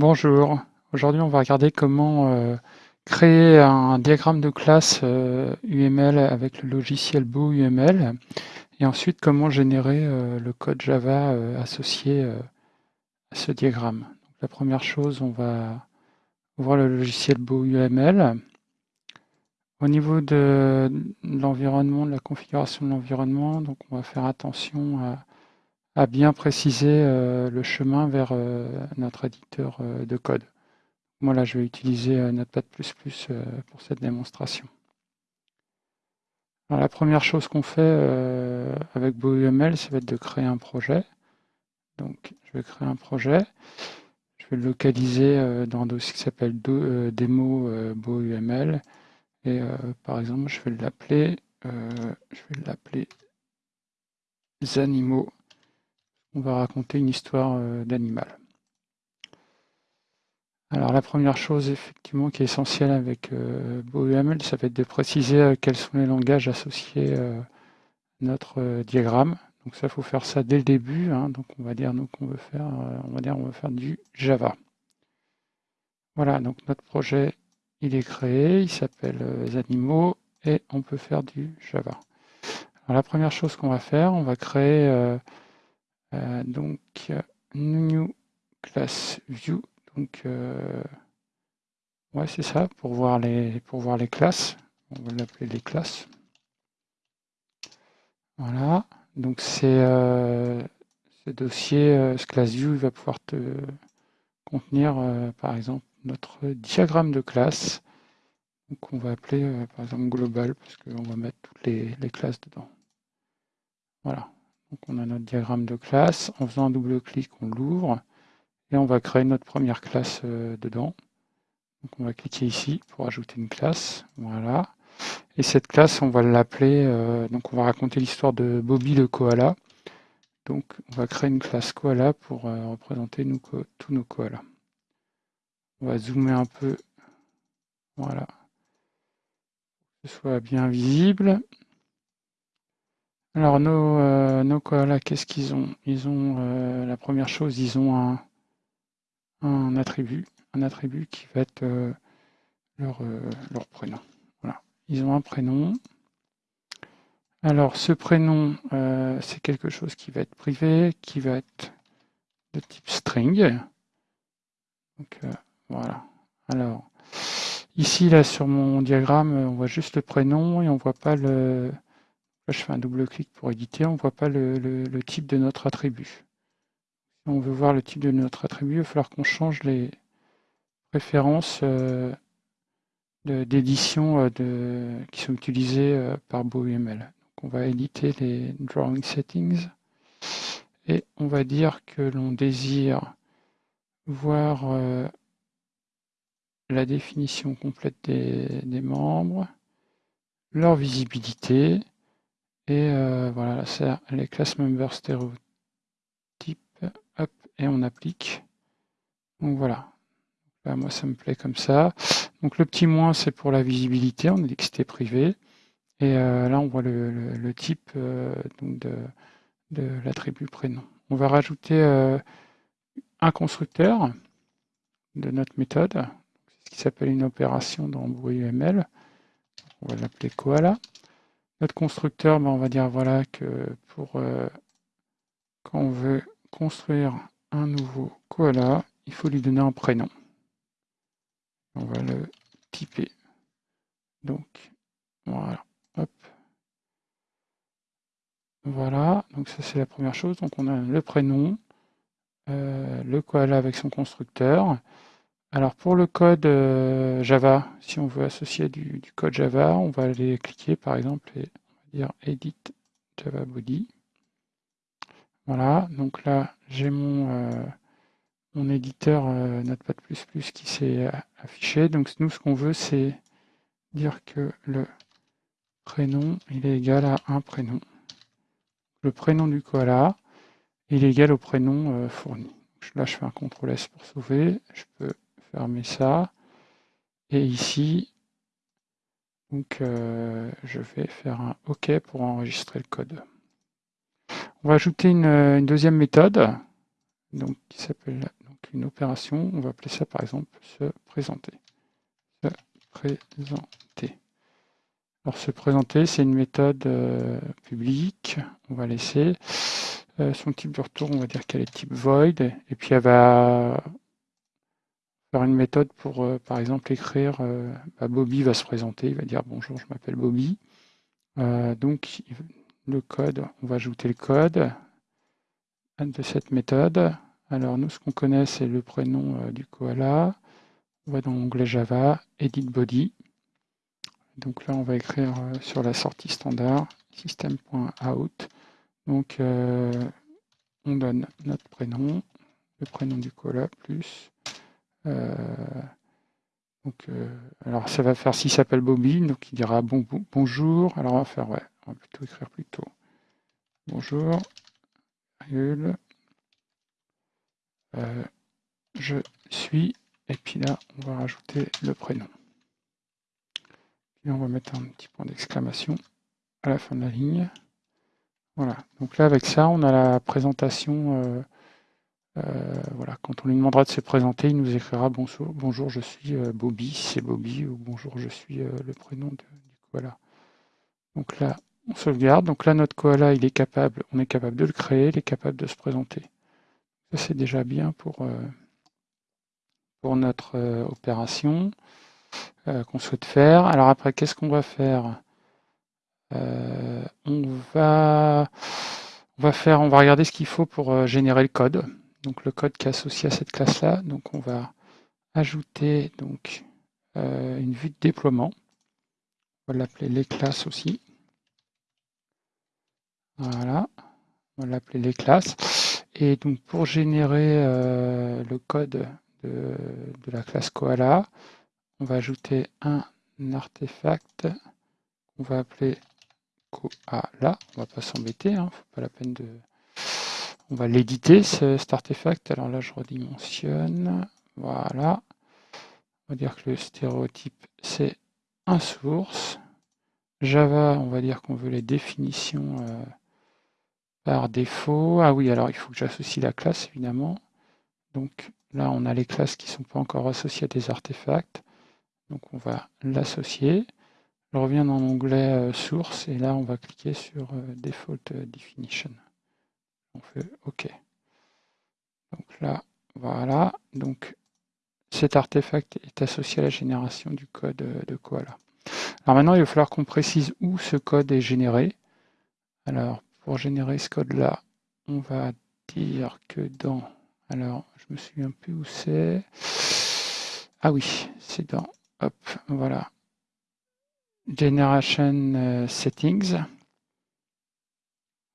Bonjour, aujourd'hui on va regarder comment euh, créer un diagramme de classe euh, UML avec le logiciel Beau UML et ensuite comment générer euh, le code Java associé à ce diagramme. la première chose, on va ouvrir le logiciel Beau UML. Au niveau de l'environnement, de la configuration de l'environnement, on va faire attention à à bien préciser euh, le chemin vers euh, notre éditeur euh, de code. Moi là, je vais utiliser Notepad++ pour cette démonstration. la première chose qu'on fait avec BoUML, ça va être de créer un projet. Donc, je vais créer un projet. Je vais le localiser dans un dossier qui s'appelle démo BoUML. Et par exemple, je vais l'appeler, je vais l'appeler on va raconter une histoire euh, d'animal. Alors la première chose effectivement qui est essentielle avec euh, ça va être de préciser euh, quels sont les langages associés à notre diagramme. Donc ça, il faut faire ça dès le début. Hein. Donc on va dire nous qu'on veut faire, on va dire on va faire du Java. Voilà, donc notre projet il est créé, il s'appelle Zanimo et on peut faire du Java. Alors la première chose qu'on va faire, on va créer euh, donc, new class view. Donc, euh, ouais, c'est ça, pour voir les, pour voir les classes. On va l'appeler les classes. Voilà. Donc, c'est euh, ce dossier, ce class view, il va pouvoir te contenir, par exemple, notre diagramme de classe. Donc, on va appeler, par exemple, global, parce qu'on va mettre toutes les classes dedans. Voilà. Donc on a notre diagramme de classe. En faisant un double-clic, on l'ouvre et on va créer notre première classe euh, dedans. Donc on va cliquer ici pour ajouter une classe. Voilà. Et cette classe, on va l'appeler, euh, donc on va raconter l'histoire de Bobby le koala. Donc on va créer une classe koala pour euh, représenter tous nos koalas. On va zoomer un peu, voilà, que ce soit bien visible. Alors nos, euh, nos qu'est-ce qu'ils ont? Ils ont euh, la première chose, ils ont un, un attribut, un attribut qui va être euh, leur, leur prénom. Voilà. Ils ont un prénom. Alors ce prénom, c'est quelque chose qui va être privé, qui va être de type string. Donc voilà. Alors ici là sur mon diagramme, on voit juste le prénom et on voit pas le je fais un double-clic pour éditer, on ne voit pas le, type de notre attribut. Si on veut voir le type de notre attribut, il va falloir qu'on change les préférences euh, d'édition euh, qui sont utilisées euh, par BoUML. Donc on va éditer les drawing settings et on va dire que l'on désire voir la définition complète des membres, leur visibilité, et euh, voilà, c'est les class member stéréotypes. Hop, et on applique. Donc voilà. moi, ça me plaît comme ça. Donc le petit moins, c'est pour la visibilité. On a dit que c'était privé. Et euh, là, on voit le, type euh, de, de l'attribut prénom. On va rajouter un constructeur de notre méthode, ce qui s'appelle une opération dans UML. On va l'appeler koala. Notre constructeur, ben, on va dire voilà que pour euh, quand on veut construire un nouveau koala, il faut lui donner un prénom. On va le typer. Donc voilà, hop. Voilà, donc ça c'est la première chose. Donc on a le prénom, euh, le koala avec son constructeur. Alors pour le code euh, Java, si on veut associer du, code Java, on va aller cliquer par exemple et on va dire Edit Java Body. Voilà, donc là j'ai mon, euh, mon éditeur euh, Notepad++ qui s'est affiché. Donc nous ce qu'on veut c'est dire que le prénom il est égal à un prénom. Le prénom du koala il est égal au prénom fourni. Là je fais un CTRL S pour sauver. Je peux fermer ça. Et ici, donc, euh, je vais faire un OK pour enregistrer le code. On va ajouter une, deuxième méthode donc, qui s'appelle une opération, on va appeler ça par exemple se présenter. Se présenter. Alors se présenter, c'est une méthode euh, publique, on va laisser. Euh, son type de retour, on va dire qu'elle est type void, et puis elle va faire une méthode pour, euh, par exemple, écrire, bah, Bobby va se présenter, il va dire bonjour, je m'appelle Bobby. donc le code, on va ajouter le code de cette méthode. Alors nous, ce qu'on connaît, c'est le prénom du koala. On va dans l'onglet Java, Edit Body. Donc là, on va écrire euh, sur la sortie standard system.out. Donc, euh, on donne notre prénom, le prénom du cola plus. Euh, donc, alors, ça va faire s'il s'appelle Bobby, donc il dira bon, bonjour. Alors, on va faire, ouais, on va plutôt écrire plutôt bonjour, je suis, et puis là, on va rajouter le prénom. Et on va mettre un petit point d'exclamation à la fin de la ligne. Voilà, donc là avec ça, on a la présentation. Euh, euh, voilà, quand on lui demandera de se présenter, il nous écrira bonjour, bonjour je suis euh, Bobby, c'est Bobby, ou bonjour, je suis le prénom du koala. Donc là, on sauvegarde. Donc là, notre koala, il est capable, on est capable de le créer, il est capable de se présenter. Ça, c'est déjà bien pour, pour notre opération. Euh, qu'on souhaite faire. Alors après, qu'est-ce qu'on va faire? Euh, on va on va faire, on va regarder ce qu'il faut pour euh, générer le code. Donc le code qui est associé à cette classe-là. On va ajouter donc une vue de déploiement. On va l'appeler les classes aussi. Voilà, on va l'appeler les classes. Et donc pour générer le code de, la classe Koala, on va ajouter un artefact qu'on va appeler koala. On va pas s'embêter, hein, faut pas la peine de. On va l'éditer cet artefact. Alors là, je redimensionne. Voilà. On va dire que le stéréotype c'est un source. Java, on va dire qu'on veut les définitions euh, par défaut. Ah oui, alors il faut que j'associe la classe évidemment. Donc là, on a les classes qui ne sont pas encore associées à des artefacts. Donc on va l'associer. Je reviens dans l'onglet euh, source et là on va cliquer sur euh, default definition. On fait OK. Donc là, voilà. Donc cet artefact est associé à la génération du code euh, de Koala. Alors maintenant, il va falloir qu'on précise où ce code est généré. Alors, pour générer ce code-là, on va dire que dans... Alors, je me souviens plus où c'est. Ah oui, c'est dans Hop, voilà. Generation euh, Settings.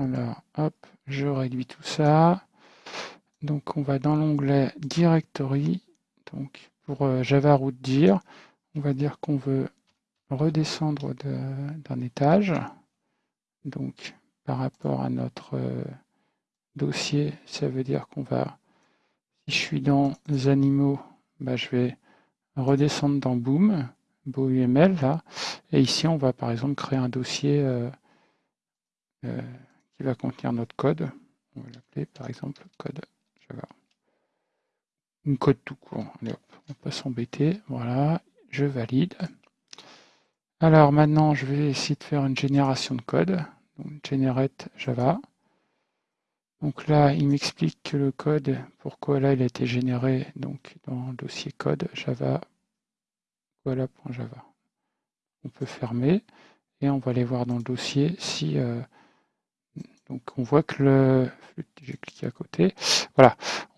Alors, hop, je réduis tout ça. Donc, on va dans l'onglet Directory. Donc, pour euh, Java root dir, on va dire qu'on veut redescendre d'un étage. Donc, par rapport à notre euh, dossier, ça veut dire qu'on va, si je suis dans animaux, bah, je vais redescendre dans Boom, UML là, et ici on va par exemple créer un dossier euh, va contenir notre code. On va l'appeler par exemple code Java. Un code tout court. Allez, hop, on pas s'embêter. Voilà, je valide. Alors maintenant, je vais essayer de faire une génération de code. Donc, generate Java. Donc là, il m'explique que le code, pourquoi là il a été généré donc dans le dossier code Java Java. On peut fermer et on va aller voir dans le dossier si euh, donc on voit que le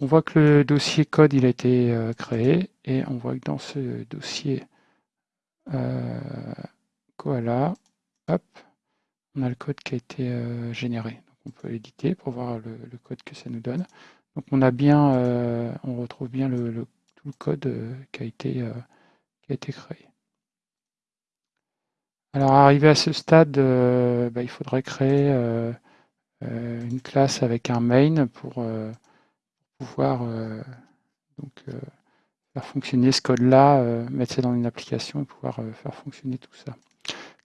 on voit que le dossier code a été euh, créé et on voit que dans ce dossier euh, koala on a le code qui a été généré. Donc on peut l'éditer pour voir le, code que ça nous donne. Donc on a bien on retrouve bien tout le code qui a été créé. Alors arrivé à ce stade, euh, bah, il faudrait créer euh, euh, une classe avec un main pour pouvoir donc, faire fonctionner ce code-là, mettre ça dans une application et pouvoir faire fonctionner tout ça.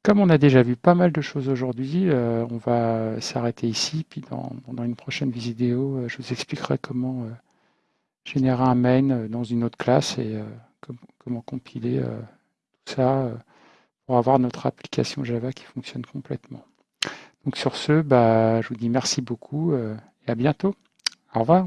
Comme on a déjà vu pas mal de choses aujourd'hui, on va s'arrêter ici, puis dans, dans, une prochaine vidéo, je vous expliquerai comment générer un main dans une autre classe et comment compiler tout ça pour avoir notre application Java qui fonctionne complètement. Donc sur ce, bah, je vous dis merci beaucoup et à bientôt. Au revoir.